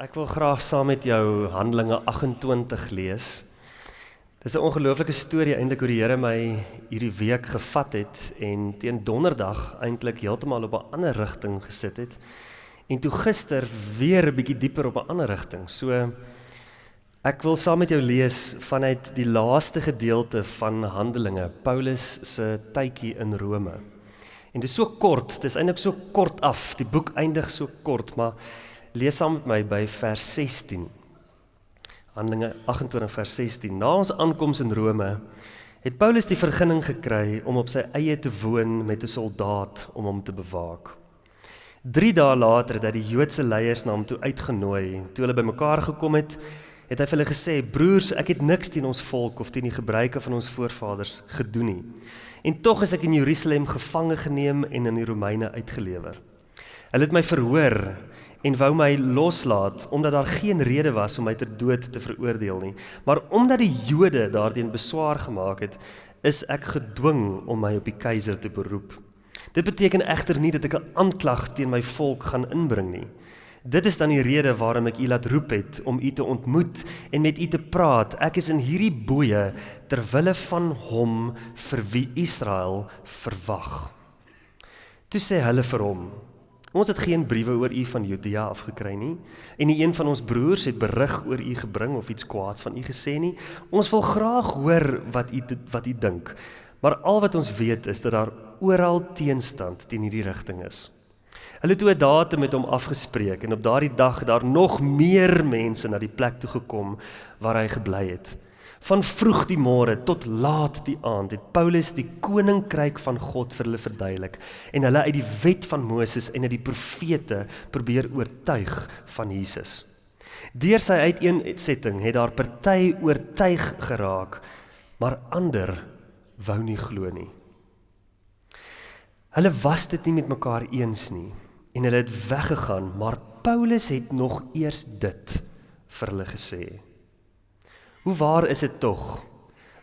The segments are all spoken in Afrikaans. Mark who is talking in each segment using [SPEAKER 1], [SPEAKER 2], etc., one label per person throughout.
[SPEAKER 1] Ek wil graag saam met jou Handelinge 28 lees. Dis 'n ongelooflike storie eintlik hoe die Here my hierdie week gevat het en teen Donderdag eintlik heeltemal op 'n ander rigting gesit het. En toe gister weer 'n bietjie dieper op 'n ander rigting. So ek wil saam met jou lees vanuit die laaste gedeelte van Handelinge, Paulus se tydjie in Rome. En dit is so kort, dit is eintlik so kort af. Die boek eindig so kort, maar lees saam met my by vers 16. Handelinge 28 vers 16. Na ons aankoms in Rome het Paulus die vergunning gekry om op sy eie te woon met 'n soldaat om hom te bewaak. 3 dae later hy die Joodse leiers na hom toe uitgenooi. Toe hulle bymekaar gekom het, het hy vir hulle gesê: "Broers, ek het niks teen ons volk of teen die gebruike van ons voorvaders gedoen nie. En tog is ek in Jerusalem gevange geneem en aan die Romeine uitgelewer. Hulle het my verhoor en wou my loslaat omdat daar geen rede was om my ter dood te veroordeel nie. Maar omdat die Jode daardien beswaar gemaak het, is ek gedwing om my op die keiser te beroep. Dit beteken egter nie dat ek 'n aanklag teen my volk gaan inbring nie. Dit is dan die rede waarom ek u laat roep het om u te ontmoet en met u te praat. Ek is in hierdie boeye ter wille van hom vir wie Israel verwag. Toe sê hulle vir hom: Ons het geen briewe oor u van Judea afgekry nie en nie een van ons broers het berig oor u gebring of iets kwaads van u gesê nie. Ons wil graag hoor wat u wat u dink. Maar al wat ons weet is dat daar oral teenstand teen hierdie rigting is. Hulle het toe 'n datum met hom afgespreek en op daardie dag daar nog meer mense na die plek toe gekom waar hy gebly het. Van vroeg die môre tot laat die aand het Paulus die koninkryk van God vir hulle verduidelik en hulle uit die wet van Moses en uit die profete probeer oortuig van Jesus. Deur sy uiteensetting het daar party oortuig geraak, maar ander wou nie glo nie. Hulle was dit nie met mekaar eens nie en hulle het weggegaan, maar Paulus het nog eers dit vir hulle gesê. Hoe waar is dit tog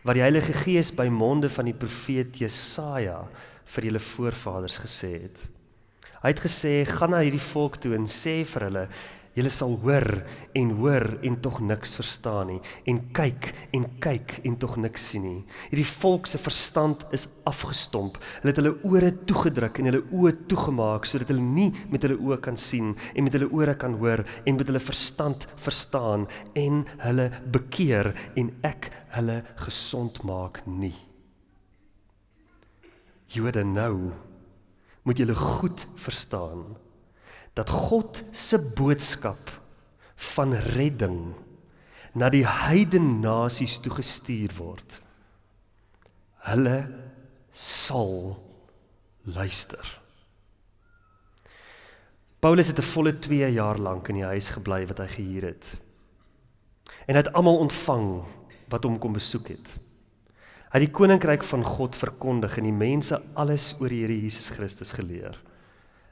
[SPEAKER 1] wat die Heilige Gees by monde van die profeet Jesaja vir julle voorvaders gesê het. Hy het gesê: "Gaan na hierdie volk toe en sê vir hulle: Julle sal hoor en hoor en tog niks verstaan nie en kyk en kyk en tog niks sien nie. Hierdie volk se verstand is afgestomp. Hulle het hulle ore toegedruk en hulle oë toegemaak sodat hulle nie met hulle oë kan sien en met hulle ore kan hoor en met hulle verstand verstaan en hulle bekeer en ek hulle gesond maak nie. Jode nou moet julle goed verstaan dat God se boodskap van redding na die heidene nasies toe gestuur word. Hulle sal luister. Paulus het 'n volle 2 jaar lank in die huis gebly wat hy gehuur het. En hy het almal ontvang wat hom kom besoek het. Hy het die koninkryk van God verkondig en die mense alles oor die Here Jesus Christus geleer.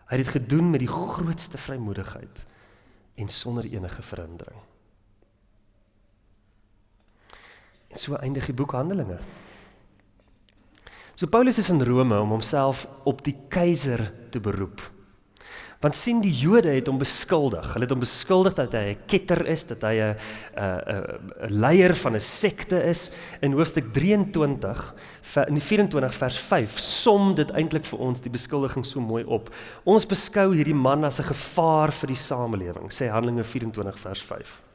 [SPEAKER 1] Hy het dit gedoen met die grootste vrymoedigheid en sonder enige verhindering. En so eindig die boek Handelinge. So Paulus is in Rome om homself op die keiser te beroep. Want sien die Jode het hom beskuldig. Hulle het hom beskuldig dat hy 'n ketter is, dat hy 'n 'n 'n leier van 'n sekte is. In hoofstuk 23 in die 24 vers 5 som dit eintlik vir ons die beskuldiging so mooi op. Ons beskou hierdie man as 'n gevaar vir die samelewing, sê Handelinge 24 vers 5.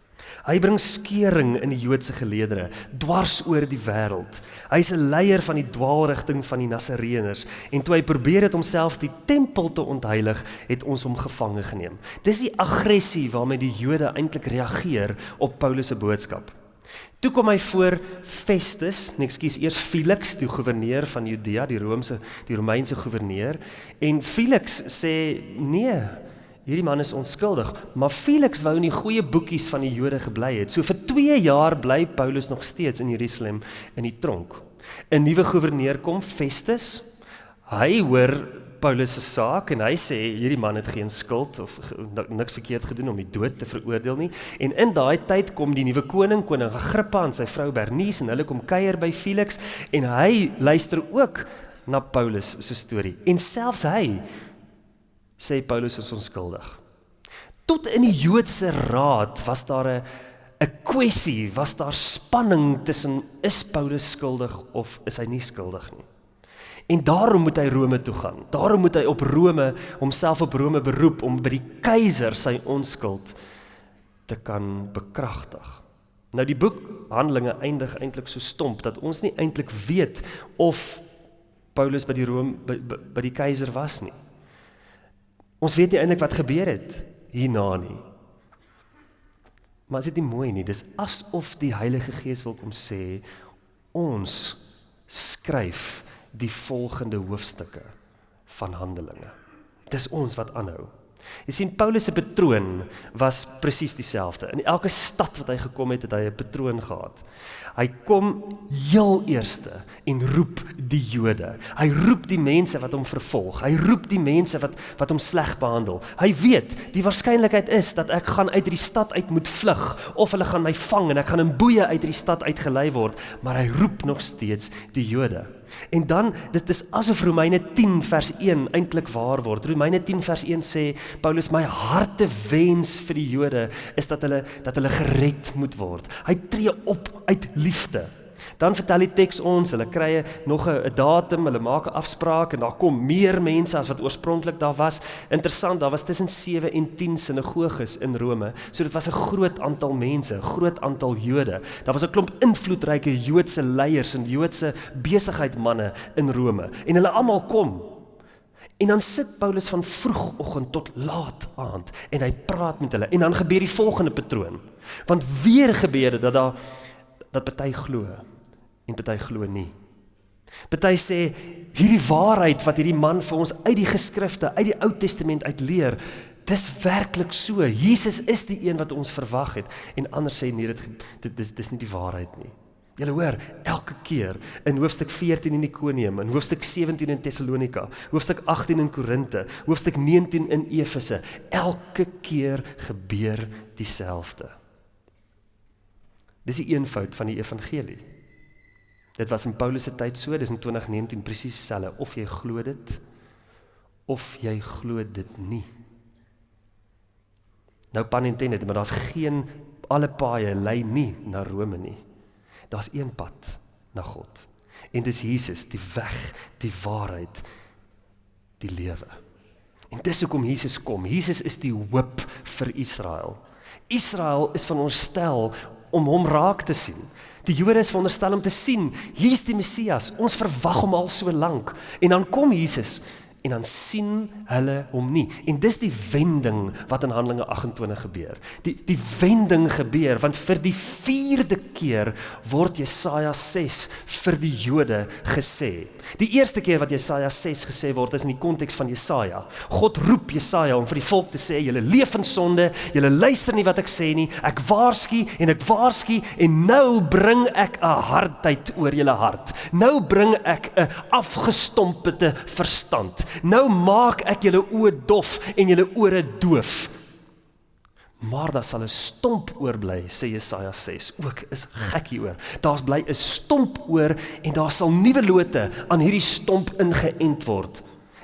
[SPEAKER 1] Hy bring skeuring in die Joodse geleedere dwars oor die wêreld. Hy's 'n leier van die dwaalrigting van die Nasareëners en toe hy probeer het om selfs die tempel te ontheilig, het ons hom gevange geneem. Dis die aggressie waarmee die Jode eintlik reageer op Paulus se boodskap. Toe kom hy voor Festus, nee ekskuus, eers Felix, die goewerneur van Judea, die Romeinse die Romeinse goewerneur, en Felix sê nee, hierdie man is onskuldig, maar Felix wou in die goeie boekies van die Jode gebly het. So vir 2 jaar bly Paulus nog steeds in Jerusalem in die tronk. 'n Nuwe goewerneur kom, Festus. Hy hoor Paulus se saak en hy sê hierdie man het geen skuld of niks verkeerd gedoen om die dood te veroordeel nie. En in daai tyd kom die nuwe koning, koning Agrippa en sy vrou Bernice en hulle kom kuier by Felix en hy luister ook na Paulus se storie. En selfs hy sê Paulus is onskuldig. Tot in die Joodse raad was daar 'n 'n kwessie, was daar spanning tussen is Paulus skuldig of is hy nie skuldig nie. En daarom moet hy Rome toe gaan. Daarom moet hy op Rome homself op Rome beroep om by die keiser sy onskuld te kan bekragtig. Nou die boek Handelinge eindig eintlik so stomp dat ons nie eintlik weet of Paulus by die Rome by, by, by die keiser was nie. Ons weet nie eintlik wat gebeur het hierna nie. Maar is dit nie mooi nie? Dis asof die Heilige Gees wil kom sê ons skryf die volgende hoofstukke van Handelinge. Dis ons wat aanhou. Jy sien Paulus se patroon was presies dieselfde. In elke stad wat hy gekom het, het hy 'n patroon gehad. Hy kom heel eerste en roep die Jode. Hy roep die mense wat hom vervolg. Hy roep die mense wat wat hom sleg behandel. Hy weet die waarskynlikheid is dat ek gaan uit hierdie stad uit moet vlug of hulle gaan my vang en ek gaan in boeye uit hierdie stad uitgelei word, maar hy roep nog steeds die Jode. En dan dit is asof Romeine 10 vers 1 eintlik waar word. Romeine 10 vers 1 sê Paulus my harte wens vir die Jode is dat hulle dat hulle gered moet word. Hy tree op uit liefde. Dan vertel die teks ons, hulle kry nog 'n datum, hulle maak 'n afspraak en daar kom meer mense as wat oorspronklik daar was. Interessant, daar was tussen 7 en 10 sinagoges in Rome. So dit was 'n groot aantal mense, 'n groot aantal Jode. Daar was 'n klomp invloedryke Joodse leiers en Joodse besigheidsmense in Rome en hulle almal kom. En dan sit Paulus van vroegoggend tot laat aand en hy praat met hulle en dan gebeur die volgende patroon. Want weer gebeur dit dat daar dat party glo en party glo nie. Party sê hierdie waarheid wat hierdie man vir ons uit die geskrifte, uit die Ou Testament uit leer, dis werklik so. Jesus is die een wat ons verwag het en ander sê nee, dit dit dis dis nie die waarheid nie. Julle hoor, elke keer in hoofstuk 14 in Ikonium, in hoofstuk 17 in Tessalonika, hoofstuk 18 in Korinte, hoofstuk 19 in Efese, elke keer gebeur dieselfde. Dis die eenvoud van die evangelie. Dit was in Paulus se tyd so, dis in 2019 presies dieselfde of jy glo dit of jy glo dit nie. Nou pan intended, maar daar's geen alle paaie lei nie na Rome nie. Daar's een pad na God. En dis Jesus, die weg, die waarheid, die lewe. En dis hoekom Jesus kom. Jesus is die hoop vir Israel. Israel is van ons stel om hom raak te sien. Die Jode is veronderstel om te sien, hier's die Messias. Ons verwag hom al so lank. En dan kom Jesus en dan sien hulle hom nie. En dis die wending wat in Handelinge 28 gebeur. Die die wending gebeur want vir die 4de keer word Jesaja 6 vir die Jode gesê. Die eerste keer wat Jesaja 6 gesê word is in die konteks van Jesaja. God roep Jesaja om vir die volk te sê: "Julle leef in sonde, julle luister nie wat ek sê nie. Ek waarsku en ek waarsku en nou bring ek 'n hardheid oor julle hart. Nou bring ek 'n afgestompte verstand." Nou maak ek julle oë dof en julle ore doof. Maar daar sal 'n stomp oorbly, sê Jesaja 6. Ook is gekkie oor. Daar's bly 'n stomp oor en daar sal nuwe lote aan hierdie stomp ingeënt word.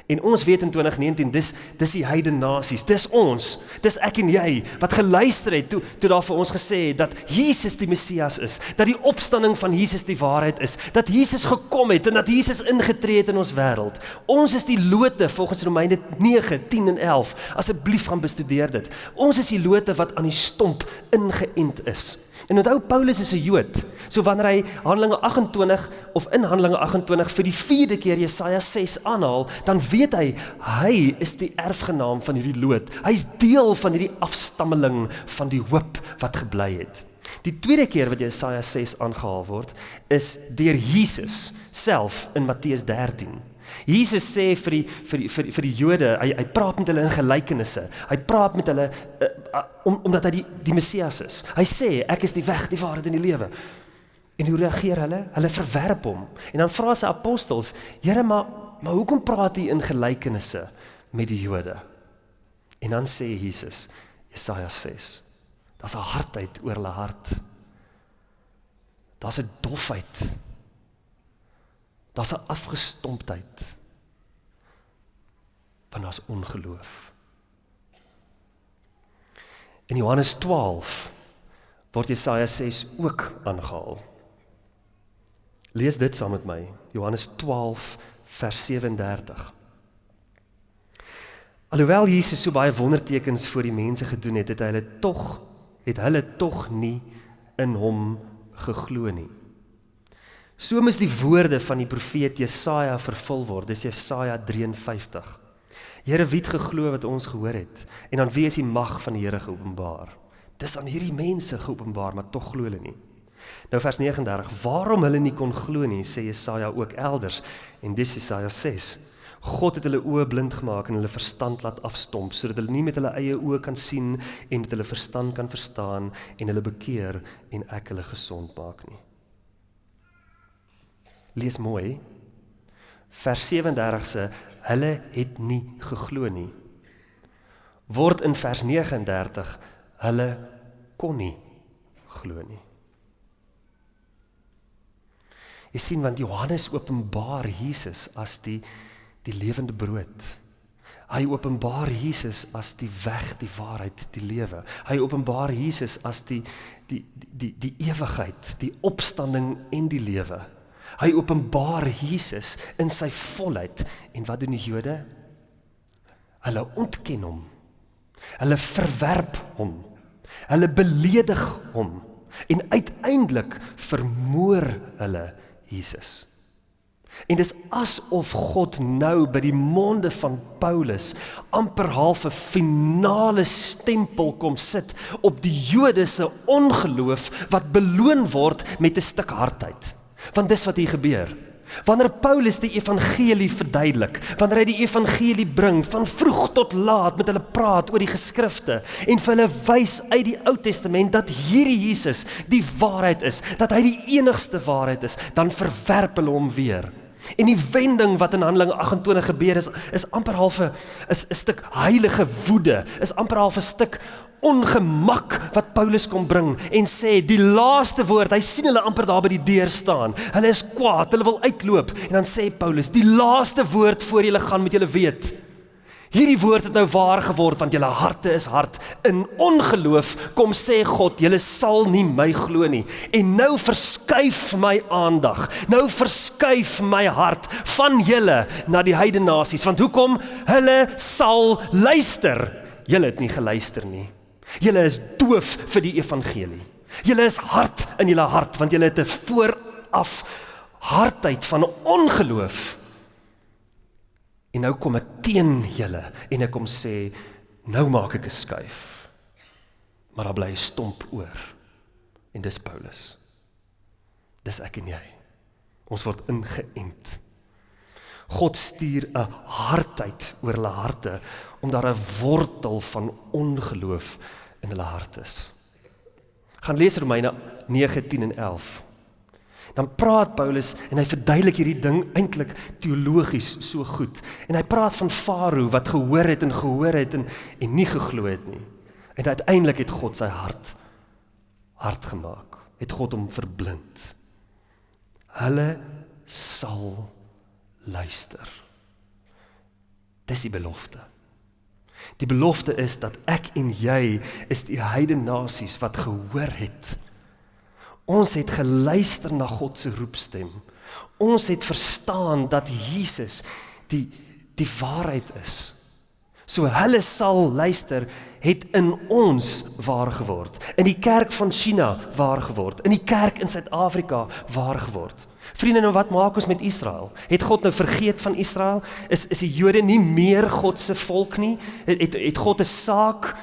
[SPEAKER 1] En ons weet in 2019 dis dis die heidene nasies, dis ons, dis ek en jy wat geluister het toe toe daar vir ons gesê het dat Jesus die Messias is, dat die opstanding van Jesus die waarheid is, dat Jesus gekom het en dat Jesus ingetree het in ons wêreld. Ons is die lote volgens Romeine 9, 10 en 11. Asseblief gaan bestudeer dit. Ons is die lote wat aan die stomp ingeënt is. En onthou Paulus is 'n Jood. So wanneer hy Handelinge 28 of in Handelinge 28 vir die 4de keer Jesaja 6 aanhaal, dan weet hy hy is die erfgenaam van hierdie loot. Hy's deel van hierdie afstammeling van die hoop wat gebly het. Die tweede keer wat Jesaja 6 aangehaal word, is deur Jesus self in Matteus 13. Jesus sê vir die vir die vir die, vir die Jode, hy hy praat met hulle in gelykenisse. Hy praat met hulle uh, uh, om omdat hy die die Messias is. Hy sê ek is die weg, die waarheid en die lewe. En hoe reageer hulle? Hulle verwerp hom. En dan vra sy apostels: "Here, maar maar hoekom praat u in gelykenisse met die Jode?" En dan sê Jesus, Jesaja 6: "Daar's 'n hardheid oor hulle hart. Daar's 'n dofheid Daar's 'n afgestomptheid. Want daar's ongeloof. In Johannes 12 word Jesaja 6 ook aangehaal. Lees dit saam met my. Johannes 12 vers 37. Alhoewel Jesus so baie wondertekens vir die mense gedoen het, het hy hulle tog het hulle tog nie in hom geglo nie. So mis die woorde van die profeet Jesaja vervul word. Dis Jesaja 53. Here, wie het geglo wat ons gehoor het? En aan wie is die mag van die Here geopenbaar? Dis aan hierdie mense geopenbaar, maar tog glo hulle nie. Nou vers 39. Waarom hulle nie kon glo nie, sê Jesaja ook elders en dis Jesaja 6. God het hulle oë blind gemaak en hulle verstand laat afstomp sodat hulle nie met hulle eie oë kan sien en met hulle verstand kan verstaan en hulle bekeer en ek hulle gesond maak nie. Lees mooi. Vers 37 sê hulle het nie geglo nie. Word in vers 39 hulle kon nie glo nie. Jy sien want Johannes openbaar Jesus as die die lewende brood. Hy openbaar Jesus as die weg, die waarheid, die lewe. Hy openbaar Jesus as die die die die, die ewigheid, die opstanding en die lewe. Hy openbaar Jesus in sy volheid en wat doen die Jode? Hulle ontken hom. Hulle verwerp hom. Hulle beledig hom en uiteindelik vermoor hulle Jesus. En dis asof God nou by die monde van Paulus amper half 'n finale stempel kom sit op die Jode se ongeloof wat beloon word met 'n stuk hardheid. Want dis wat hier gebeur. Wanneer Paulus die evangelie verduidelik, wanneer hy die evangelie bring van vroeg tot laat met hulle praat oor die geskrifte en vir hulle wys uit die Ou Testament dat hierdie Jesus die waarheid is, dat hy die enigste waarheid is, dan verwerp hulle hom weer. En die wending wat in Handelinge 28 gebeur is is amper half 'n is 'n stuk heilige woede, is amper half 'n stuk ongemak wat Paulus kom bring en sê die laaste woord, hy sien hulle amper daar by die deur staan. Hulle is kwaad, hulle wil uitloop en dan sê Paulus, die laaste woord voor julle gaan met julle weet. Hierdie woord het nou waar geword want julle harte is hard. In ongeloof kom sê God, julle sal nie my glo nie. En nou verskuif my aandag. Nou verskuif my hart van julle na die heidene nasies. Want hoekom? Hulle sal luister. Julle het nie geluister nie. Julle is doof vir die evangelie. Julle is hard in julle hart want julle het 'n vooraf hardheid van ongeloof. En nou kom ek teen julle en ek kom sê nou maak ek 'n skuif. Maar daar bly stomp oor. En dis Paulus. Dis ek en jy. Ons word ingeënt. God stuur 'n hardheid oor hulle harte om daar 'n wortel van ongeloof in hulle hart is. Gaan lees Romeine 9:10 en 11. Dan praat Paulus en hy verduidelik hierdie ding eintlik teologies so goed. En hy praat van Farao wat gehoor het en gehoor het en en nie geglo het nie. En uiteindelik het God sy hart hard gemaak. Het God hom verblind. Hulle sal luister. Dis die belofte. Die belofte is dat ek en jy is die heidene nasies wat gehoor het. Ons het geluister na God se roepstem. Ons het verstaan dat Jesus die die waarheid is. So hulle sal luister het in ons waar geword. In die kerk van China waar geword. In die kerk in Suid-Afrika waar geword. Vriende, nou wat maak ons met Israel? Het God nou vergeet van Israel? Is is die Jode nie meer God se volk nie? Het het, het God 'n saak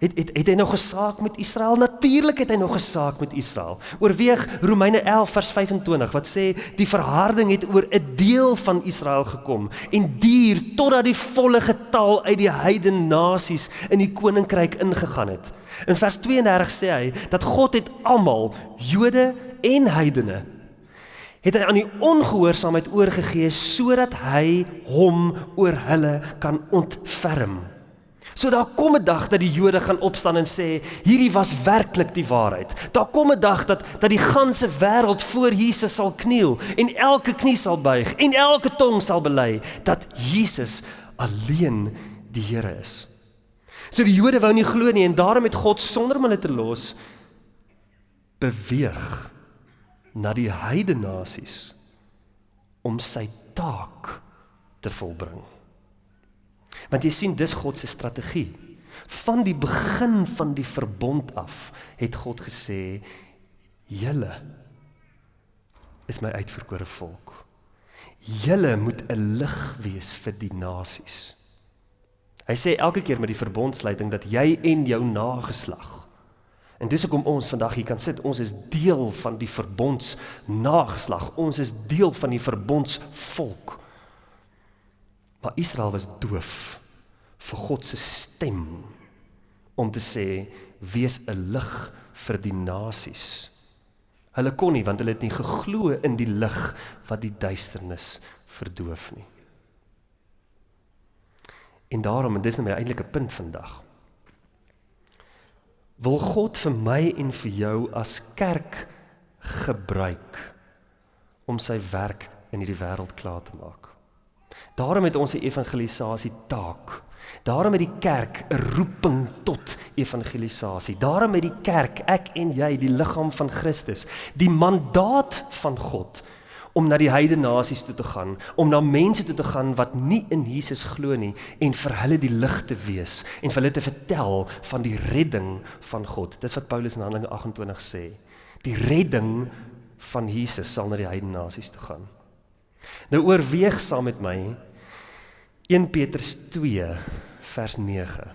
[SPEAKER 1] het het het hy nog 'n saak met Israel? Natuurlik het hy nog 'n saak met Israel. Oorweeg Romeine 11 vers 25 wat sê die verharding het oor 'n deel van Israel gekom en duur totdat die volle getal uit die heidene nasies in die koninkryk ingegaan het. In vers 32 sê hy dat God het almal Jode en heidene het hy aan die ongehoorsaamheid oorgegee sodat hy hom oor hulle kan ontferm. So daar kom 'n dag dat die Jode gaan opstaan en sê hierdie was werklik die waarheid. Daar kom 'n dag dat dat die ganse wêreld voor Jesus sal kniel en elke knie sal buig en elke tong sal bely dat Jesus alleen die Here is. So die Jode wou nie glo nie en daarom het God sonder om hulle te los beweeg na die heidene nasies om sy taak te volbring. Want jy sien dis God se strategie. Van die begin van die verbond af het God gesê: "Julle is my uitverkore volk. Julle moet 'n lig wees vir die nasies." Hy sê elke keer met die verbondsluiting dat jy en jou nageslag En dis hoekom ons vandag hier kan sit. Ons is deel van die verbonds nageslag. Ons is deel van die verbondsvolk. Maar Israel was doof vir God se stem om te sê wees 'n lig vir die nasies. Hulle kon nie want hulle het nie geglo in die lig wat die duisternis verdoof nie. En daarom en dis nou my eintlike punt vandag wil God vir my en vir jou as kerk gebruik om sy werk in hierdie wêreld klaar te maak. Daarom het ons 'n evangelisasie taak. Daarom het die kerk 'n roeping tot evangelisasie. Daarom het die kerk, ek en jy, die liggaam van Christus, die mandaat van God om na die heidene nasies toe te gaan, om na mense toe te gaan wat nie in Jesus glo nie en vir hulle die lig te wees en vir hulle te vertel van die redding van God. Dis wat Paulus in Handelinge 28 sê. Die redding van Jesus sal na die heidene nasies toe gaan. Nou oorweeg saam met my 1 Petrus 2 vers 9.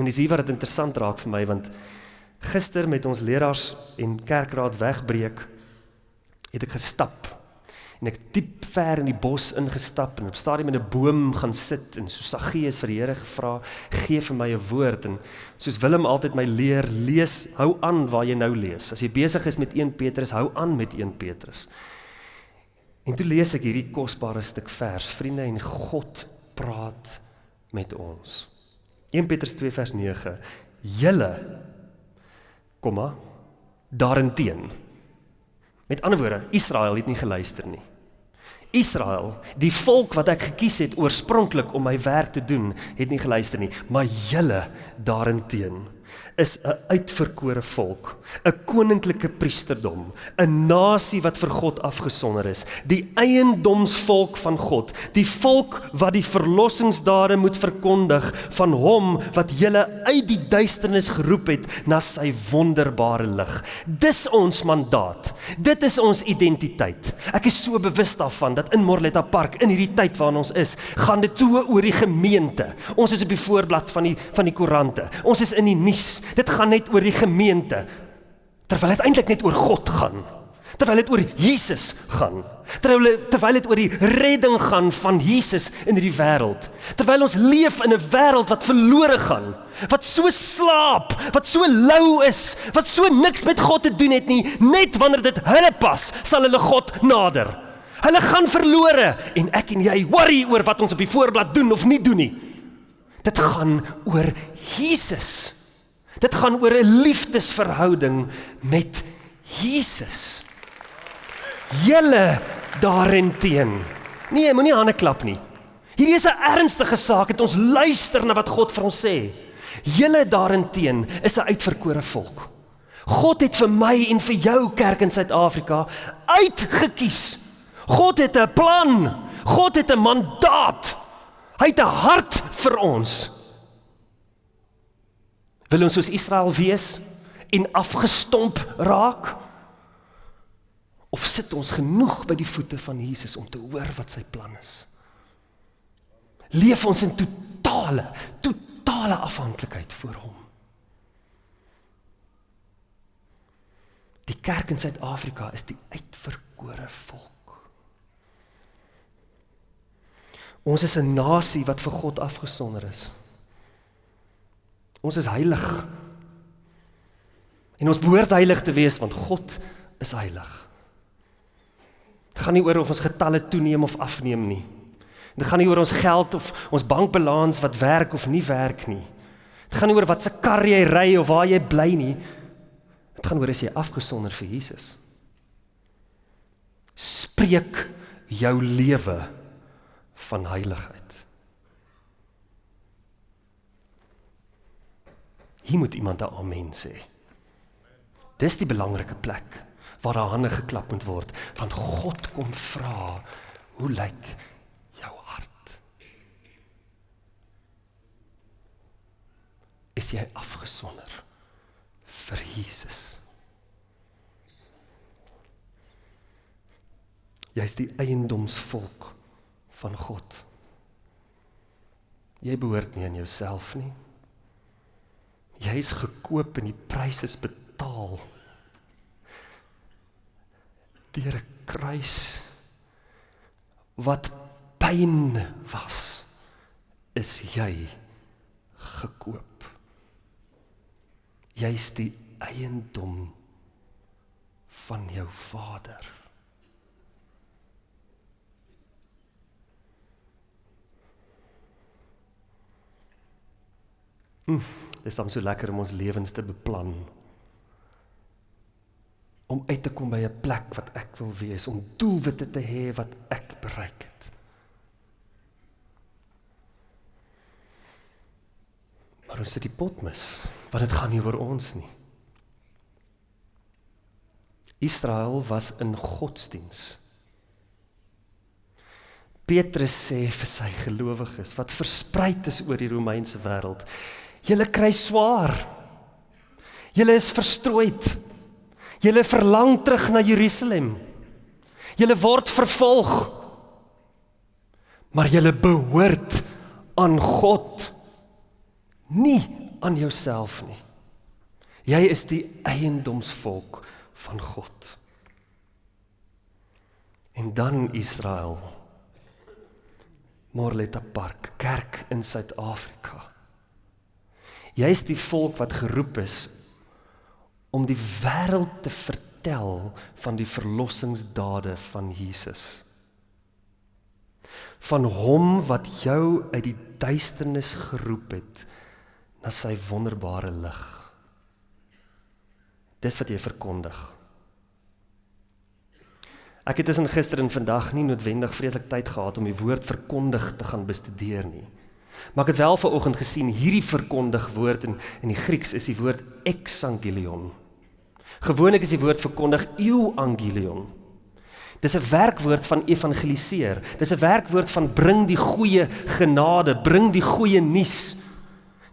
[SPEAKER 1] En dis hier wat dit interessant raak vir my want gister met ons leraars en kerkraad wegbreek het ek gestap en ek diep ver in die bos ingestap en op stadium in 'n boom gaan sit en so Saggeus vir die Here gevra gee vir my 'n woord. En soos Willem altyd my leer lees hou aan waar jy nou lees. As jy besig is met 1 Petrus hou aan met 1 Petrus. En toe lees ek hierdie kosbare stuk vers. Vriende en God praat met ons. 1 Petrus 2 vers 9 julle komma daarenteen. Met ander woorde, Israel het nie geluister nie. Israel, die volk wat ek gekies het oorspronklik om my werk te doen, het nie geluister nie, maar julle daarenteen is 'n uitverkore volk, 'n koninklike priesterdom, 'n nasie wat vir God afgesonder is, die eiendomsvolk van God, die volk wat die verlossingsdade moet verkondig van hom wat julle uit die duisternis geroep het na sy wonderbare lig. Dis ons mandaat. Dit is ons identiteit. Ek is so bewus daarvan dat in Morletta Park in hierdie tyd waarin ons is, gaan dit toe oor die gemeente. Ons is op die voorblad van die van die koerante. Ons is in die nuus. Dit gaan net oor die gemeente. Terwyl dit eintlik net oor God gaan. Terwyl dit oor Jesus gaan. Terwyl terwyl dit oor die redding gaan van Jesus in hierdie wêreld. Terwyl ons leef in 'n wêreld wat verlore gaan, wat so slaap, wat so lou is, wat so niks met God te doen het nie, net wanneer dit hulle pas, sal hulle God nader. Hulle gaan verlore en ek en jy worry oor wat ons op die voorblad doen of nie doen nie. Dit gaan oor Jesus. Dit gaan oor 'n liefdesverhouding met Jesus. Julle daarenteen. Nee, moenie hande klap nie. Hierdie is 'n ernstige saak. Het ons luister na wat God vir ons sê. Julle daarenteen is 'n uitverkore volk. God het vir my en vir jou kerk in Suid-Afrika uitgekies. God het 'n plan. God het 'n mandaat. Hy het 'n hart vir ons. Wil ons soos Israel wees en afgestomp raak? Of sit ons genoeg by die voete van Jesus om te hoor wat sy plan is? Leef ons in totale, totale afhanklikheid voor hom. Die kerk in Suid-Afrika is die uitverkore volk. Ons is 'n nasie wat vir God afgesonder is. Ons is heilig. En ons behoort heilig te wees want God is heilig. Dit gaan nie oor of ons getalle toeneem of afneem nie. Dit gaan nie oor ons geld of ons bankbalans wat werk of nie werk nie. Dit gaan nie oor wat se kar jy ry of waar jy bly nie. Dit gaan oor as jy afgesonder vir Jesus. Spreek jou lewe van heiligheid. Hier moet iemand 'n amen sê. Dis die belangrike plek waar daar hande geklap moet word, want God kom vra, hoe lyk jou hart? Is jy afgesonder vir Jesus? Jy's die eiendomsvolk van God. Jy behoort nie aan jouself nie. Jy's gekoop en die prys is betaal. Deur 'n kruis wat pyn was, is jy gekoop. Jy's die eiendom van jou Vader. Hm, dis dan so lekker om ons lewens te beplan. Om uit te kom by 'n plek wat ek wil wees, om doelwitte te hê wat ek bereik het. Maar ons sit die pot mis, want dit gaan nie oor ons nie. Israel was in godsdiens. Petrus sê vir sy gelowiges wat versprei is oor die Romeinse wêreld, Julle kry swaar. Julle is verstrooid. Julle verlang terug na Jerusalem. Julle word vervolg. Maar julle behoort aan God, nie aan jouself nie. Jy is die eiendomsvolk van God. En dan Israel. Morletta Park, kerk in Suid-Afrika. Jy's die volk wat geroep is om die wêreld te vertel van die verlossingsdade van Jesus. Van hom wat jou uit die duisternis geroep het na sy wonderbare lig. Dis wat jy verkondig. Ek het tussen gister en vandag nie noodwendig vreeslik tyd gehad om die woord verkondig te gaan bestudeer nie. Maar ek het wel vanoggend gesien hierdie verkondig woord in in die Grieks is die woord exangelion. Gewoonlik is die woord verkondig euangelion. Dis 'n werkwoord van evangeliseer. Dis 'n werkwoord van bring die goeie genade, bring die goeie nuus.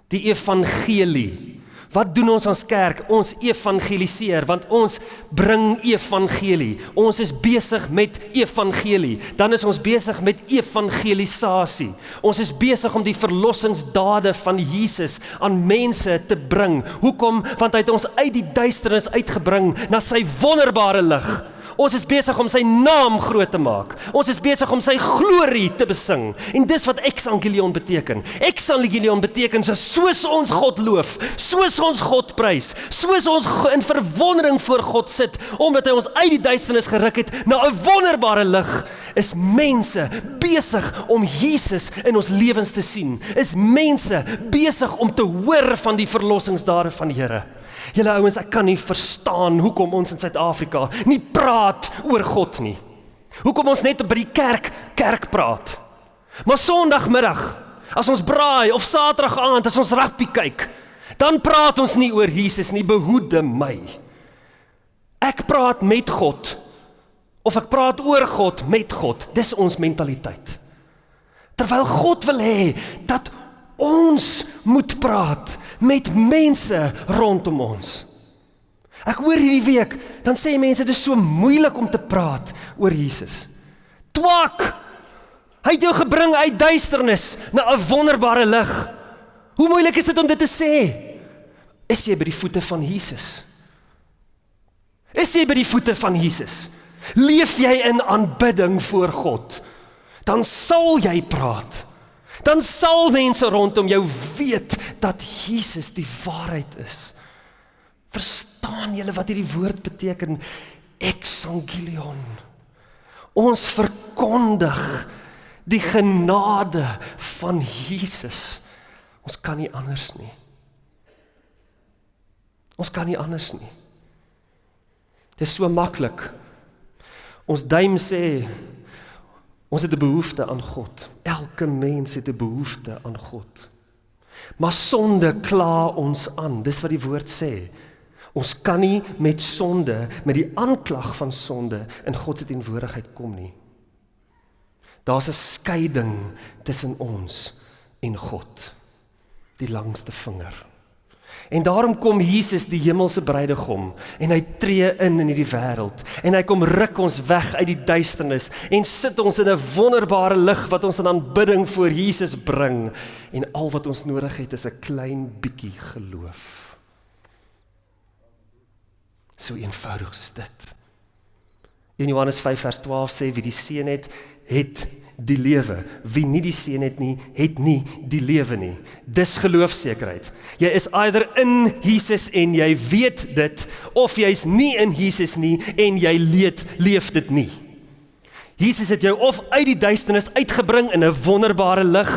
[SPEAKER 1] Die evangelie. Wat doen ons as kerk? Ons evangeliseer want ons bring evangelie. Ons is besig met evangelie. Dan is ons besig met evangelisasie. Ons is besig om die verlossingsdade van Jesus aan mense te bring. Hoekom? Want hy het ons uit die duisternis uitgebring na sy wonderbare lig. Ons is besig om sy naam groot te maak. Ons is besig om sy glorie te besing. En dis wat exangelion beteken. Exangelion beteken so soos ons God loof, soos ons God prys, soos ons in verwondering voor God sit omdat hy ons uit die duisternis geruk het na 'n wonderbare lig, is mense besig om Jesus in ons lewens te sien. Is mense besig om te hoor van die verlossingsdade van die Here. Julle ouens, ek kan nie verstaan hoekom ons in Suid-Afrika nie praat oor God nie. Hoekom ons net by die kerk kerk praat. Maar Sondagmiddag, as ons braai of Saterdag aand as ons rugby kyk, dan praat ons nie oor Jesus nie, behoede my. Ek praat met God of ek praat oor God met God. Dis ons mentaliteit. Terwyl God wil hê dat ons moet praat met mense rondom ons. Ek hoor hierdie week, dan sê mense dis so moeilik om te praat oor Jesus. Twak. Hy het jou gebring uit duisternis na 'n wonderbare lig. Hoe moeilik is dit om dit te sê? Is jy by die voete van Jesus? Is jy by die voete van Jesus? Leef jy in aanbidding voor God? Dan sal jy praat dan sal mense rondom jou weet dat Jesus die waarheid is. Verstaan julle wat hierdie woord beteken? Exangelion. Ons verkondig die genade van Jesus. Ons kan nie anders nie. Ons kan nie anders nie. Dit is so maklik. Ons duim sê Ons het 'n behoefte aan God. Elke mens het 'n behoefte aan God. Maar sonde kla ons aan. Dis wat die woord sê. Ons kan nie met sonde, met die aanklag van sonde in God se teenwoordigheid kom nie. Daar's 'n skeiding tussen ons en God. Die langste vinger. En daarom kom Jesus die hemelse bruidegom en hy tree in in hierdie wêreld en hy kom ruk ons weg uit die duisternis en sit ons in 'n wonderbare lig wat ons in aanbidding voor Jesus bring en al wat ons nodig het is 'n klein bietjie geloof. So eenvoudig is dit. In Johannes 5 vers 12 sê wie die seun het, het die lewe. Wie nie die seun het nie, het nie die lewe nie. Dis geloofsekerheid. Jy is either in Jesus en jy weet dit of jy's nie in Jesus nie en jy leef leef dit nie. Jesus het jou of uit die duisternis uitgebring in 'n wonderbare lig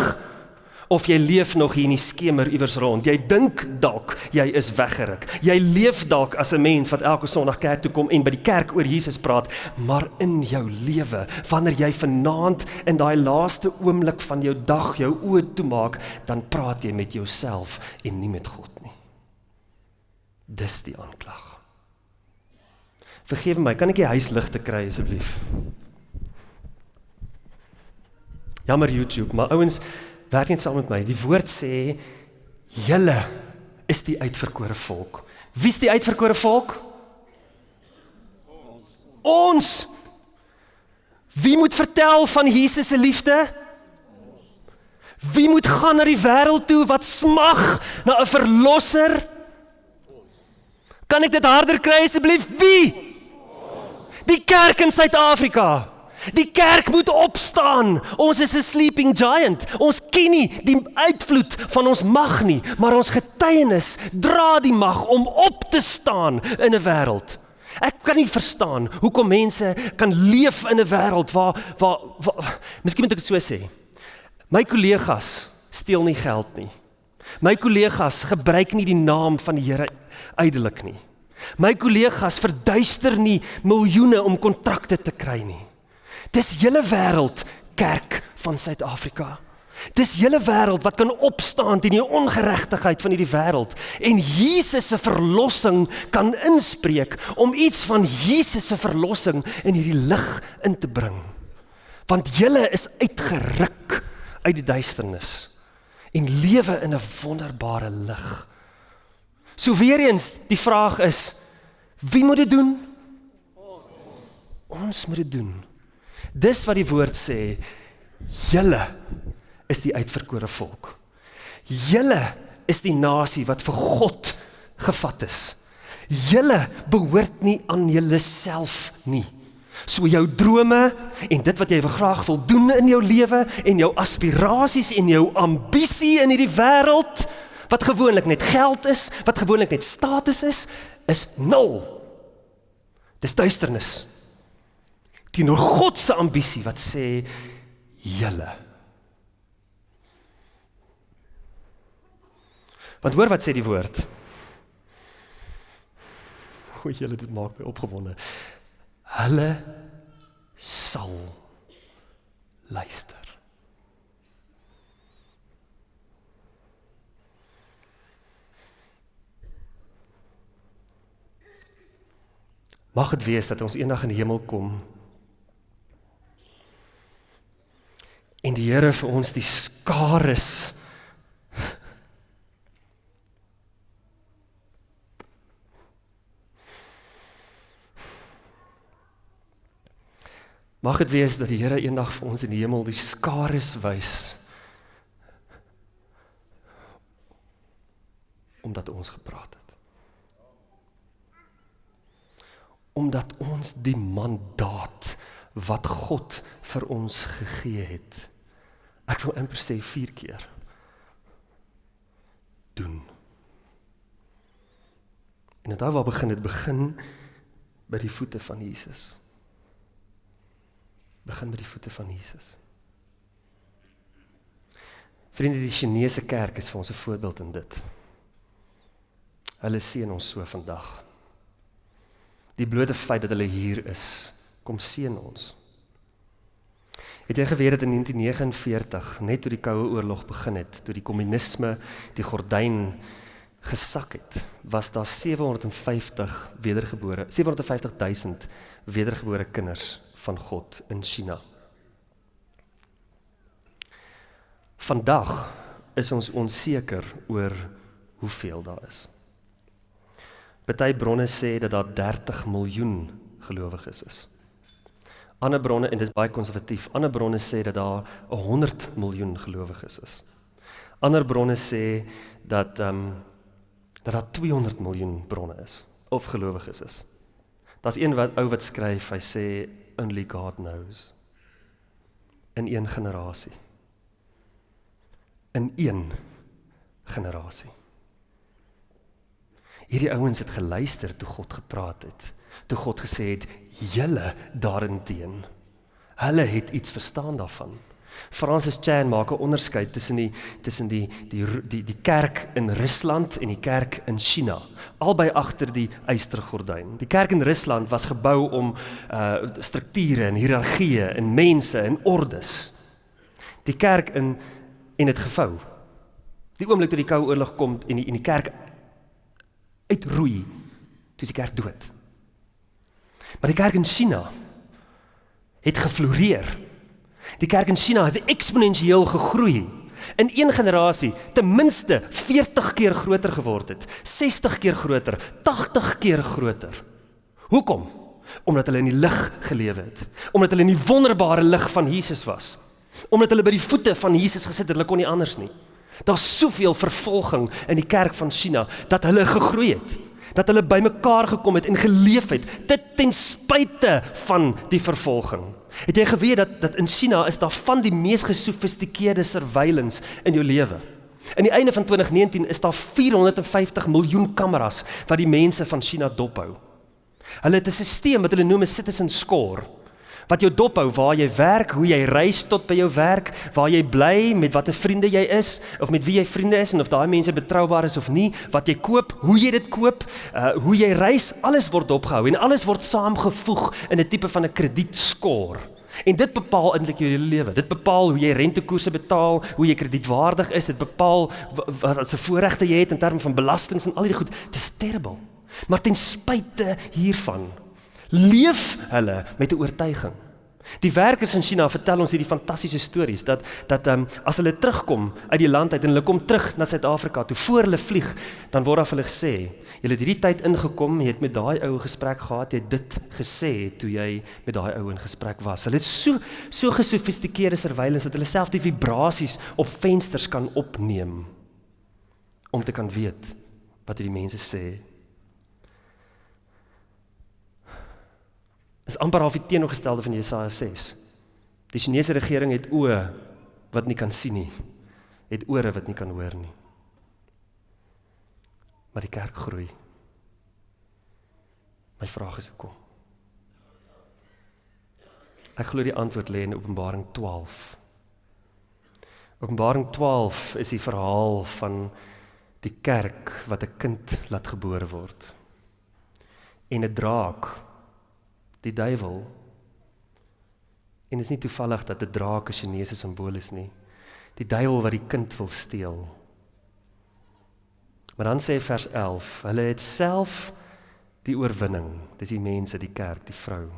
[SPEAKER 1] of jy leef nog hier in die skemer iewers rond. Jy dink dalk jy is weggeruk. Jy leef dalk as 'n mens wat elke Sondag kerk toe kom en by die kerk oor Jesus praat, maar in jou lewe, wanneer jy vanaand in daai laaste oomblik van jou dag jou oë toemaak, dan praat jy met jouself en nie met God nie. Dis die aanklag. Vergewe my, kan ek die huisligte kry asseblief? Jammer YouTube, maar ouens werk net saam met my. Die woord sê julle is die uitverkore volk. Wie's die uitverkore volk? Ons. Ons. Wie moet vertel van Jesus se liefde? Wie moet gaan na die wêreld toe wat smag na 'n verlosser? Kan ek dit harder kry asseblief? Wie? Die kerk in Suid-Afrika. Die kerk moet opstaan. Ons is 'n sleeping giant. Ons ken nie die uitvloed van ons mag nie, maar ons getuienis dra die mag om op te staan in 'n wêreld. Ek kan nie verstaan hoekom mense kan leef in 'n wêreld waar waar, waar Miskien moet ek dit so sê. My kollegas steel nie geld nie. My kollegas gebruik nie die naam van die Here uitelik nie. My kollegas verduister nie miljoene om kontrakte te kry nie. Dis julle wêreld, kerk van Suid-Afrika. Dis julle wêreld wat kan opstaan teen die ongeregtigheid van hierdie wêreld en Jesus se verlossing kan inspreek om iets van Jesus se verlossing in hierdie lig in te bring. Want julle is uitgeruk uit die duisternis en lewe in 'n wonderbare lig. So weer eens, die vraag is wie moet dit doen? Ons moet dit doen. Dis wat die woord sê. Julle is die uitverkore volk. Julle is die nasie wat vir God gevat is. Julle behoort nie aan julleself nie. So jou drome en dit wat jy graag wil doen in jou lewe en jou aspirasies en jou ambisie in hierdie wêreld wat gewoonlik net geld is, wat gewoonlik net status is, is nul. Dis duisternis teenoor God se ambisie wat sê julle. Want hoor wat sê die woord? O, julle dit maak my opgewonde. Hulle sal luister. Mag dit wees dat ons eendag in die hemel kom en die Here vir ons die skares Mag dit wees dat die Here eendag vir ons in die hemel die skares wys omdat ons gepraat het. Omdat ons die mandaat wat God vir ons gegee het Ek wil amper sê 4 keer. doen. En dit waar begin dit begin by die voete van Jesus. Begin by die voete van Jesus. Vriende, die Chinese kerk is vir ons 'n voorbeeld in dit. Hulle seën ons so vandag. Die blote feit dat hulle hier is, kom seën ons. Het jy geweet dat in 1949, net toe die Koue Oorlog begin het, toe die kommunisme die gordyn gesak het, was daar 750 wedergebore, 750000 wedergebore kinders van God in China. Vandag is ons onseker oor hoeveel daar is. Party bronne sê dat daar 30 miljoen gelowiges is. Ander bronne en dis baie konservatief. Ander bronne sê dat daar 100 miljoen gelowiges is. Ander bronne sê dat ehm um, dat daar 200 miljoen bronne is of gelowiges is. Daar's een wat ou wat skryf, hy sê only God knows. In een generasie. In een generasie. Hierdie ouens het geluister toe God gepraat het. Toe God gesê het: "Julle daarinteen, hulle het iets verstaan daarvan." Francis Chan maak 'n onderskeid tussen die tussen die die die die kerk in Rusland en die kerk in China. Albei agter die eystergordyn. Die kerk in Rusland was gebou om uh strukture en hiërargieë en mense en ordes. Die kerk in en dit gevou. Die oomblik toe die koue oorlog kom en die en die kerk uitroei, toe is die kerk dood. Maar die kerk in China het gefloreer. Die kerk in China het eksponensieel gegroei. In een generasie ten minste 40 keer groter geword het, 60 keer groter, 80 keer groter. Hoekom? Omdat hulle in die lig gelewe het. Omdat hulle in die wonderbare lig van Jesus was. Omdat hulle by die voete van Jesus gesit het, hulle kon nie anders nie. Daar's soveel vervolging in die kerk van China dat hulle gegroei het dat hulle bymekaar gekom het en geleef het dit ten spyte van die vervolging. Het jy geweet dat dat in China is daar van die mees gesofistikeerde surveillance in jou lewe? In die einde van 2019 is daar 450 miljoen kameras wat die mense van China dophou. Hulle het 'n stelsel wat hulle noem 'n citizen score wat jou dophou waar jy werk, hoe jy reis tot by jou werk, waar jy bly, met watter vriende jy is of met wie jy vriende is en of daai mense betroubaar is of nie, wat jy koop, hoe jy dit koop, uh hoe jy reis, alles word opgehou en alles word saamgevoeg in 'n tipe van 'n kredietskor. En dit bepaal eintlik jou hele lewe. Dit bepaal hoe jy rentekoerse betaal, hoe jy kredietwaardig is, dit bepaal wat se voorregte jy het in terme van belastings en al hierdie goed. Dit is terrible. Maar ten spyte hiervan leef hulle met 'n oortuiging. Die werkers in China vertel ons hierdie fantastiese stories dat dat ehm um, as hulle terugkom uit die land uit en hulle kom terug na Suid-Afrika, toe voor hulle vlieg, dan word daar vir hulle gesê, "Jy het hierdie tyd ingekom, jy het met daai ou gesprek gehad, jy het dit gesê toe jy met daai ou in gesprek was." Hulle het so so gesofistikeerde surveillance dat hulle self die vibrasies op vensters kan opneem om te kan weet wat hierdie mense sê is amper half die teenoorgestelde van Jesaja 6. Die Chinese regering het oë wat nie kan sien nie. Het ore wat nie kan hoor nie. Maar die kerk groei. My vraag is hoekom? Ek glo die antwoord lê in Openbaring 12. Openbaring 12 is die verhaal van die kerk wat 'n kind laat gebore word. En 'n draak die duiwel. En dit is nie toevallig dat 'n draak 'n Chinese simbool is nie. Die duiwel wat die kind wil steel. Maar dan sê vers 11, hulle het self die oorwinning. Dis die mense, die kerk, die vrou.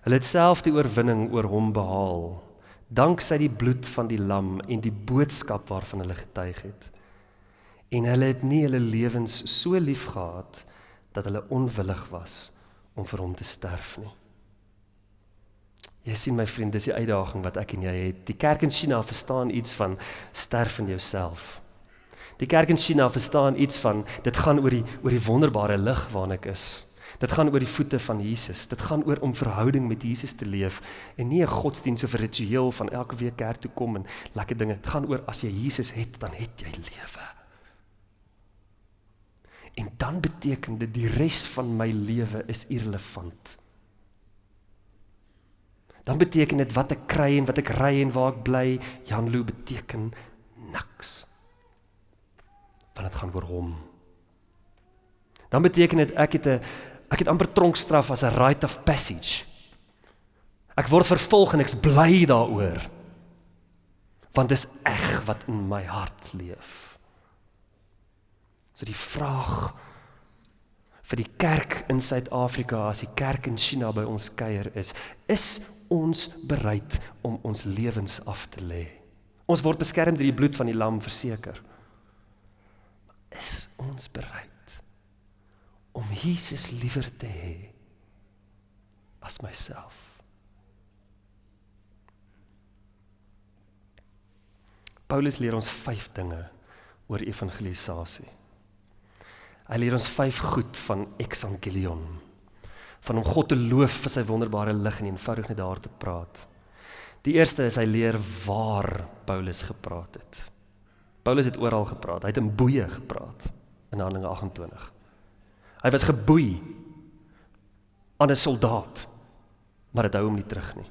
[SPEAKER 1] Hulle het self die oorwinning oor hom behaal danksy die bloed van die lam en die boodskap waarvan hulle getuig het. En hulle het nie hulle lewens so lief gehad dat hulle onwillig was om vir hom te sterf nie. Jy sien my vriend, dis die uitdaging wat ek en jy het. Die kerk in China verstaan iets van sterf in jouself. Die kerk in China verstaan iets van dit gaan oor die oor die wonderbare lig waarin ek is. Dit gaan oor die voete van Jesus. Dit gaan oor om verhouding met Jesus te leef en nie 'n godsdiens of 'n ritueel van elke week kerk toe kom en lekker dinge. Dit gaan oor as jy Jesus het, dan het jy lewe. En dan beteken dit die res van my lewe is irrelevant. Dan beteken dit wat ek kry en wat ek ry en waar ek bly, Janlo beteken niks. Want dit gaan oor hom. Dan beteken dit ek het 'n ek het amper tronkstraf as 'n rite of passage. Ek word vervolg en ek's bly daaroor. Want dis eg wat in my hart leef. So die vraag vir die kerk in Suid-Afrika as die kerk in China by ons kuier is, is ons bereid om ons lewens af te lê? Ons word beskerm deur die bloed van die lam verseker. Is ons bereid om Jesus liewer te hê as myself? Paulus leer ons 5 dinge oor evangelisasie. Hy leer ons 5 goed van exangelion. Van om God te loof vir sy wonderbare lig en eenvoudig net daar te praat. Die eerste is hy leer waar Paulus gepraat het. Paulus het oral gepraat. Hy het in boeye gepraat in Handelinge 28. Hy was geboei aan 'n soldaat, maar dit hou hom nie terug nie.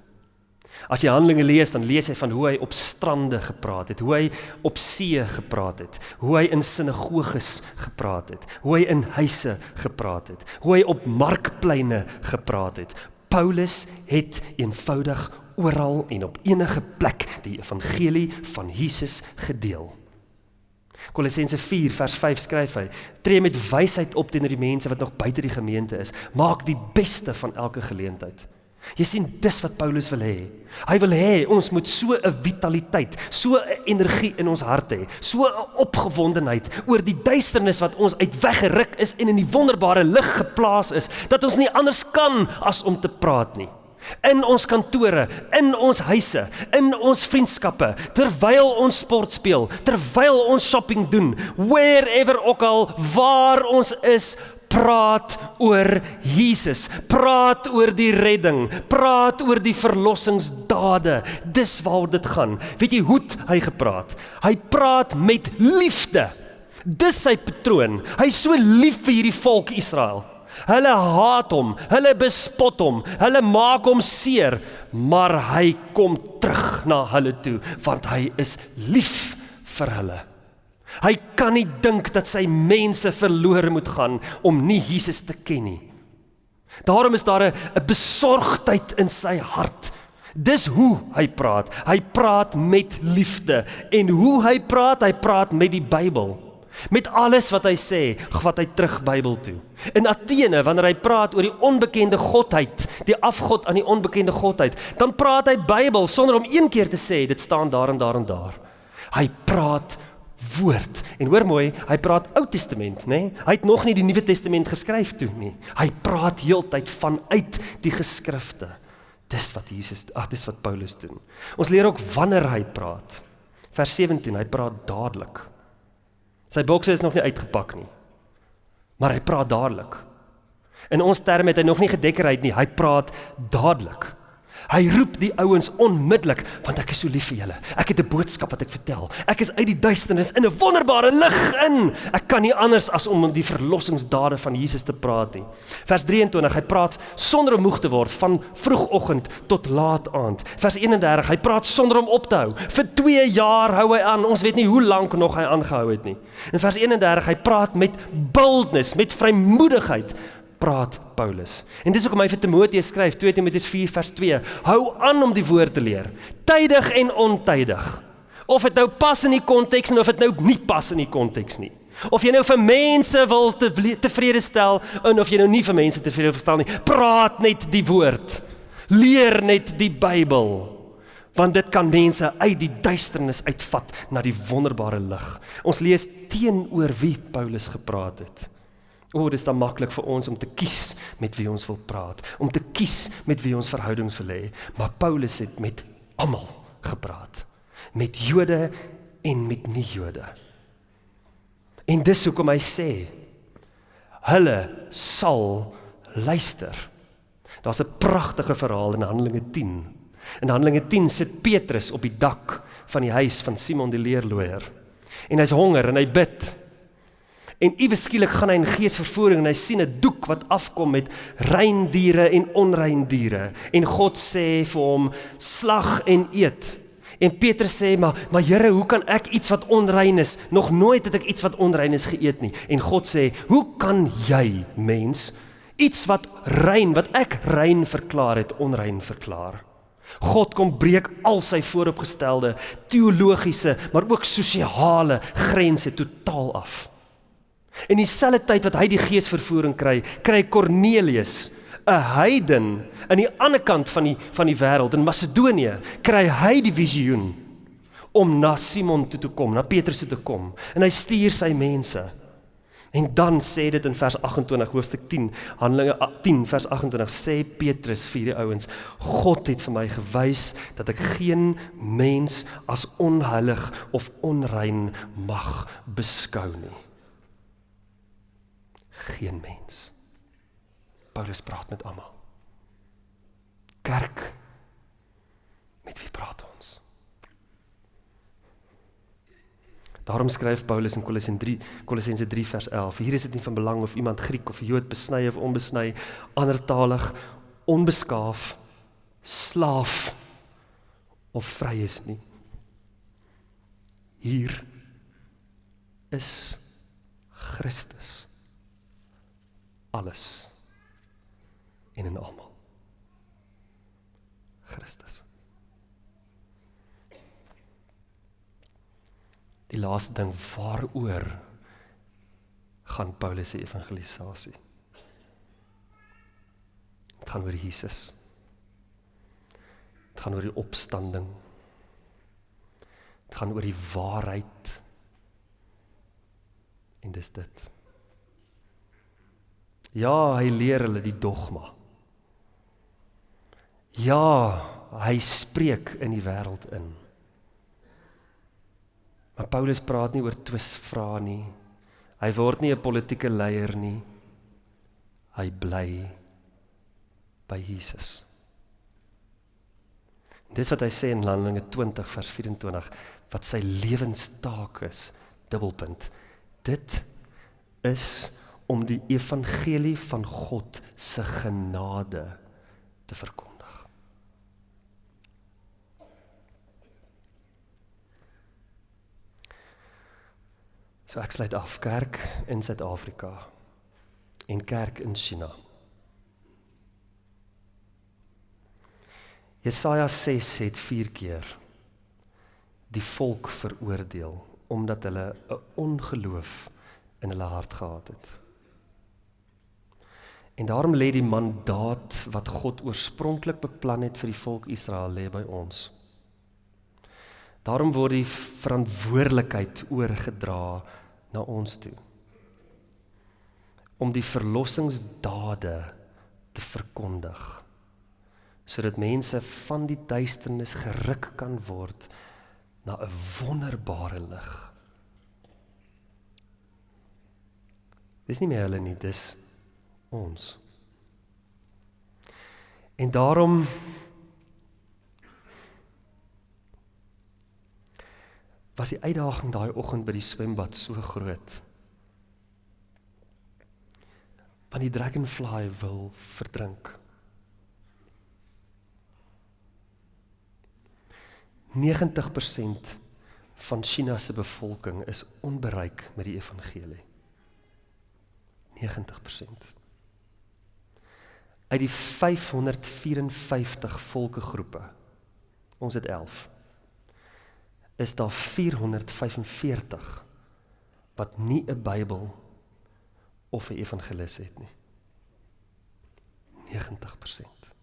[SPEAKER 1] As jy Handelinge lees, dan lees jy van hoe hy op strande gepraat het, hoe hy op see gepraat het, hoe hy in sinagoges gepraat het, hoe hy in huise gepraat het, hoe hy op markpleine gepraat het. Paulus het eenvoudig oral en op enige plek die evangelie van Jesus gedeel. Kolossense 4 vers 5 skryf hy: "Tree met wysheid op teenoor die mense wat nog buite die gemeente is. Maak die beste van elke geleentheid." Jy sien dis wat Paulus wil hê. Hy wil hê ons moet so 'n vitaliteit, so 'n energie in ons hart hê, so 'n opgewondenheid oor die duisternis wat ons uit weggeruk is en in die wonderbare lig geplaas is, dat ons nie anders kan as om te praat nie in ons kantore, in ons huise, in ons vriendskappe, terwyl ons sport speel, terwyl ons shopping doen, wherever ook al waar ons is, praat oor Jesus, praat oor die redding, praat oor die verlossingsdade. Dis waaroor dit gaan. Weet jy hoe hy gepraat? Hy praat met liefde. Dis sy patroon. Hy's so lief vir hierdie volk Israel. Hulle haat hom, hulle bespot hom, hulle maak hom seer, maar hy kom terug na hulle toe want hy is lief vir hulle. Hy kan nie dink dat sy mense verlore moet gaan om nie Jesus te ken nie. Daarom is daar 'n besorgdheid in sy hart. Dis hoe hy praat. Hy praat met liefde en hoe hy praat, hy praat met die Bybel. Met alles wat hy sê, vat hy terug Bybel toe. In Athene wanneer hy praat oor die onbekende godheid, die afgod aan die onbekende godheid, dan praat hy Bybel sonder om een keer te sê dit staan daar en daar en daar. Hy praat woord. En hoor mooi, hy praat Ou Testament, nê? Nee? Hy het nog nie die Nuwe Testament geskryf toe nie. Hy praat heeltyd vanuit die geskrifte. Dis wat Jesus, ag, dis wat Paulus doen. Ons leer ook wanneer hy praat. Vers 17, hy praat dadelik. Sy bokse is nog nie uitgepak nie. Maar hy praat dadelik. In ons terme het hy nog nie gedekkerheid nie. Hy praat dadelik. Hy roep die ouens onmiddellik want ek is so lief vir julle. Ek het 'n boodskap wat ek vertel. Ek is uit die duisternis in 'n wonderbare lig in. Ek kan nie anders as om die verlossingsdade van Jesus te praat nie. Vers 23, hy praat sonder om moeg te word van vroegoggend tot laat aand. Vers 31, hy praat sonder om op te hou. Vir 2 jaar hou hy aan. Ons weet nie hoe lank nog hy aangehou het nie. In vers 31, hy praat met boldness, met vrymoedigheid praat Paulus. En dis hoekom hy vir Timoteus skryf 2 Timoteus 4 vers 2: Hou aan om die woord te leer, tydig en ontydig. Of dit nou pas in die konteks en of dit nou nie pas in die konteks nie. Of jy nou vir mense wil te, tevrede stel en of jy nou nie vir mense tevrede verstaan nie, praat net die woord. Leer net die Bybel. Want dit kan mense uit die duisternis uitvat na die wonderbare lig. Ons lees teenoor wie Paulus gepraat het. O, oh, dis dan maklik vir ons om te kies met wie ons wil praat, om te kies met wie ons verhoudings wil hê, maar Paulus het met almal gepraat, met Jode en met nie-Jode. En dis hoekom hy sê hulle sal luister. Daar's 'n pragtige verhaal in Handelinge 10. In Handelinge 10 sit Petrus op die dak van die huis van Simon die leerloier. En hy's honger en hy bid. En iewes skielik gaan hy in geesvervoering en hy sien 'n doek wat afkom met rein diere en onrein diere en God sê vir hom slag en eet. En Petrus sê maar maar Here, hoe kan ek iets wat onrein is? Nog nooit het ek iets wat onrein is geëet nie. En God sê, "Hoe kan jy, mens, iets wat rein, wat ek rein verklaar het, onrein verklaar?" God kom breek al sy vooropgestelde teologiese, maar ook sosiale grense totaal af. En dieselfde tyd wat hy die geesvervoering kry, kry Kornelius, 'n heiden aan die ander kant van die van die wêreld in Macedonië, kry hy die visioen om na Simon toe te kom, na Petrus toe te kom, en hy stuur sy mense. En dan sê dit in vers 28 hoofstuk 10 Handelinge 10 vers 28 sê Petrus vir die ouens God het vir my gewys dat ek geen mens as onheilig of onrein mag beskou nie geen mens Paulus praat met almal kerk met wie praat ons Daarom skryf Paulus in Kolossense 3 Kolossense 3 vers 11. Hier is dit nie van belang of iemand Griek of Jood besny of onbesny, andertalig, onbeskaaf, slaaf of vry is nie. Hier is Christus. Alles en in almal. Christus. die laaste ding waaroor gaan Paulus se evangelisasie. Dit gaan oor Jesus. Dit gaan oor die opstanding. Dit gaan oor die waarheid. En dis dit. Ja, hy leer hulle die dogma. Ja, hy spreek in die wêreld in. Maar Paulus praat nie oor twisvrae nie. Hy word nie 'n politieke leier nie. Hy bly by Jesus. Dis wat hy sê in Handelinge 20 vers 24 wat sy lewenstaak is, dubbelpunt. Dit is om die evangelie van God se genade te verkondig. So ek sluit af kerk in Suid-Afrika en kerk in China. Jesaja 6 het 4 keer die volk veroordeel omdat hulle 'n ongeloof in hulle hart gehad het. En daarom lê die mandaat wat God oorspronklik beplan het vir die volk Israel lê by ons. Daarom word die verantwoordelikheid oorgedra na ons toe om die verlossingsdade te verkondig sodat mense van die duisternis geruk kan word na 'n wonderbare lig. Dis nie meer hulle nie, dis ons. En daarom was die uitdaging daai oggend by die swembad so groot. Want die dragonfly wil verdrink. 90% van China se bevolking is onbereik met die evangelie. 90%. Uit die 554 volkegroepe. Ons het 11 is daar 445 wat nie 'n Bybel of 'n evangelis het nie. 90%.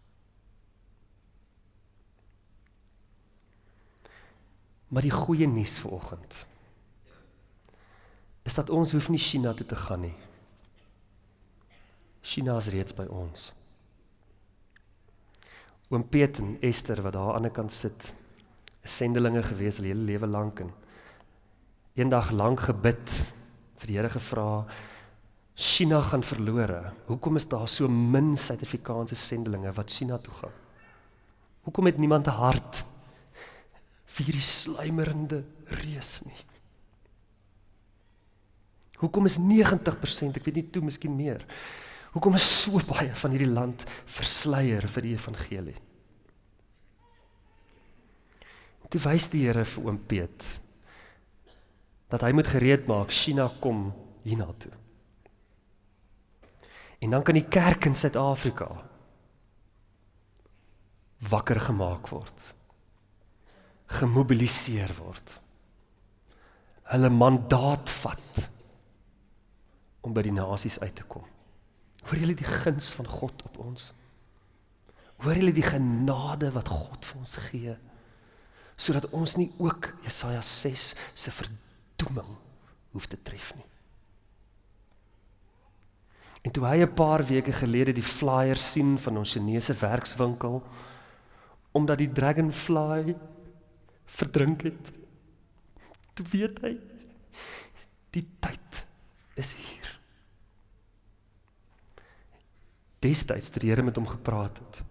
[SPEAKER 1] Maar die goeie nuus vir oggend is dat ons hoef nie China toe te gaan nie. China is reeds by ons. Oom Piet en Esther wat daar aan die ander kant sit, sendelinge gewees hulle hele lewe lank en eendag lank gebid vir die Here gevra China gaan verlore. Hoekom is daar so min Suid-Afrikaanse sendelinge wat China toe gaan? Hoekom het niemand 'n hart vir hierdie sluimerende reus nie? Hoekom is 90%, ek weet nie toe miskien meer. Hoekom is so baie van hierdie land versleier vir die evangelie? Toe wys die Here vir oom Piet dat hy moet gereed maak China kom hiernatoe. En dan kan die kerk in Suid-Afrika wakker gemaak word. Gemobiliseer word. Hulle mandaat vat om by die nasies uit te kom. Hoor julle die guns van God op ons? Hoor julle die genade wat God vir ons gee sodat ons nie ook Jesaja 6 se verdoeming hoef te tref nie. En toe hy 'n paar weke gelede die flyer sien van ons Chinese werkswinkel omdat die dragonfly verdrink het, toe weet hy die tyd is hier. Destyds die Here met hom gepraat het,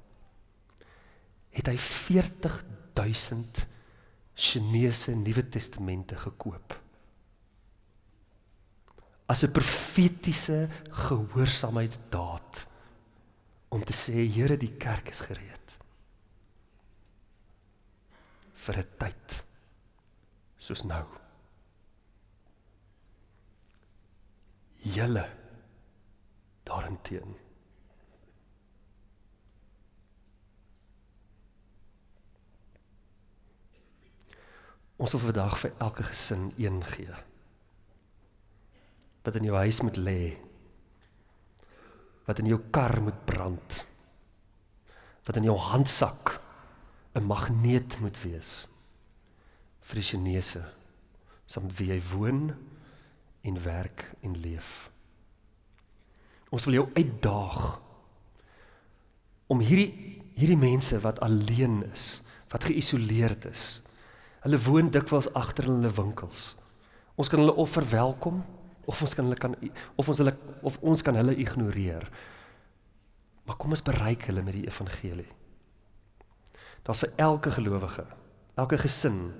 [SPEAKER 1] het hy 40000 Chinese Nuwe Testamente gekoop. As 'n profetiese gehoorsaamheidsdaad om te sê Here, die kerk is gereed vir 'n tyd soos nou. Julle daarenteen Ons wil vandag vir elke gesin een gee. Wat in jou huis moet lê. Wat in jou kar moet brand. Wat in jou handsak 'n magneet moet wees vir die Chinese saam wie jy woon en werk en leef. Ons wil jou uitdaag om hierdie hierdie mense wat alleen is, wat geïsoleerd is, Hulle woon dikwels agter hulle winkels. Ons kan hulle of verwelkom of ons kan hulle kan of ons hulle of ons kan hulle ignoreer. Maar kom ons bereik hulle met die evangelie. Daar's vir elke gelowige, elke gesin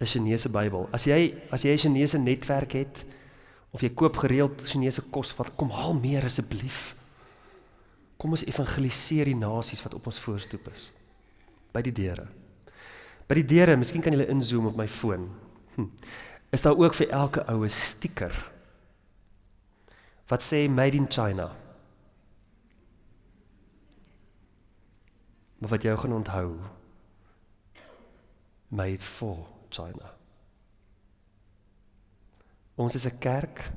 [SPEAKER 1] 'n Chinese Bybel. As jy as jy 'n Chinese netwerk het of jy koop gereeld Chinese kos, wat kom haal meer asseblief. Kom ons evangeliseer die nasies wat op ons voorstoep is by die deure. By die deure, miskien kan julle inzoom op my foon. Hm. Is daar ook vir elke oue stiker wat sê made in China? Maar wat jy gaan onthou made for China. Ons is 'n kerk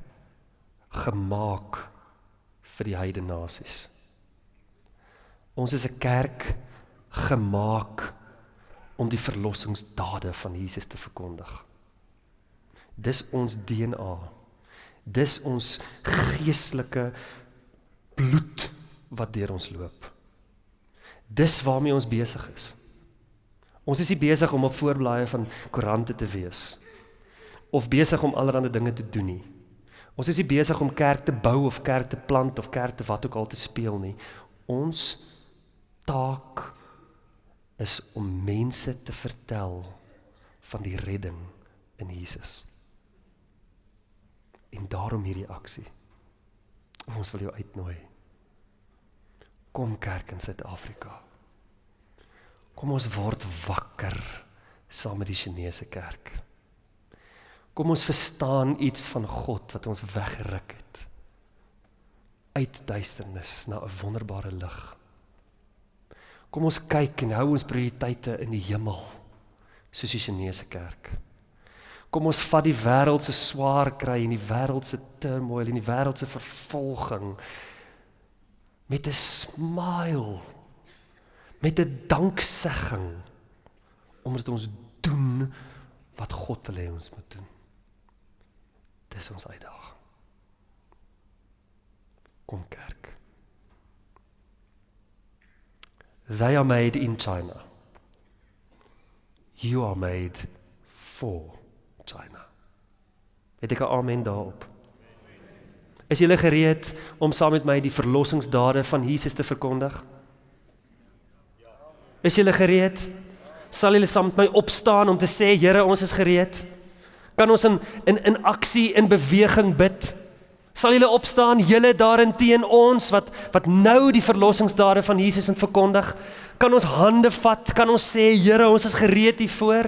[SPEAKER 1] gemaak vir die heidene nasies. Ons is 'n kerk gemaak om die verlossingsdade van Jesus te verkondig. Dis ons DNA. Dis ons geestelike bloed wat deur ons loop. Dis waarmee ons besig is. Ons is nie besig om op voorblaaie van koerante te wees of besig om allerlei dinge te doen nie. Ons is nie besig om kerk te bou of kerk te plant of kerk te wat ook al te speel nie. Ons taak is om mense te vertel van die redding in Jesus. En daarom hierdie aksie. Ons wil jou uitnooi. Kom kerk in Suid-Afrika. Kom ons word wakker saam met die Chinese kerk. Kom ons verstaan iets van God wat ons weggeruk het uit duisternis na 'n wonderbare lig. Kom ons kyk en hou ons prioriteite in die hemel soos die Chinese kerk. Kom ons vat die wêreld se swaar kry en die wêreld se turmoil en die wêreld se vervolging met 'n smile met 'n danksegging omdat ons doen wat God wil hê ons moet doen. Dis ons uitdaging. Kom kerk. They are made in China. You are made for China. Het ek 'n amen daarop? Is julle gereed om saam met my die verlossingsdade van Jesus te verkondig? Is julle gereed? Sal julle saam met my opstaan om te sê Here, ons is gereed? Kan ons in in in aksie in beweging bid? Sal julle opstaan, julle daarin teen ons wat wat nou die verlossingsdade van Jesus moet verkondig? Kan ons hande vat? Kan ons sê, Here, ons is gereed hiervoor?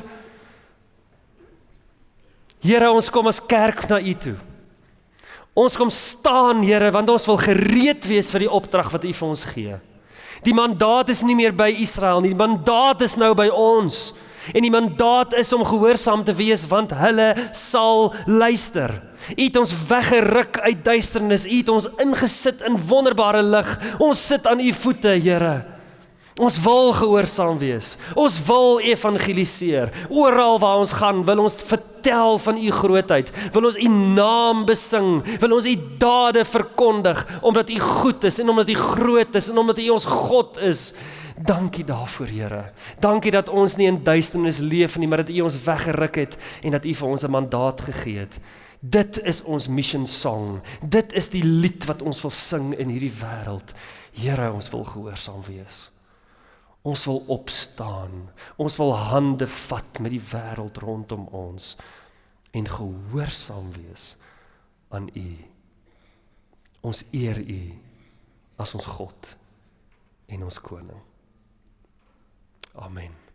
[SPEAKER 1] Here, ons kom as kerk na U toe. Ons kom staan, Here, want ons wil gereed wees vir die opdrag wat U vir ons gee. Die mandaat is nie meer by Israel nie. Die mandaat is nou by ons. En die mandaat is om gehoorsaam te wees want hulle sal luister. U het ons weggeruk uit duisternis. U het ons ingesit in wonderbare lig. Ons sit aan u voete, Here. Ons wil gehoorsaam wees. Ons wil evangeliseer. Oral waar ons gaan, wil ons vertel van u grootheid. Wil ons u naam besing. Wil ons u dade verkondig omdat u goed is en omdat u groot is en omdat u ons God is. Dankie daarvoor, Here. Dankie dat ons nie in duisternis leef nie, maar dat u ons weggeruk het en dat u vir ons 'n mandaat gegee het. Dit is ons mission song. Dit is die lied wat ons wil sing in hierdie wêreld. Here, ons wil gehoorsaam wees. Ons wil opstaan. Ons wil hande vat met die wêreld rondom ons en gehoorsaam wees aan U. Ons eer U as ons God en ons koning. Amen.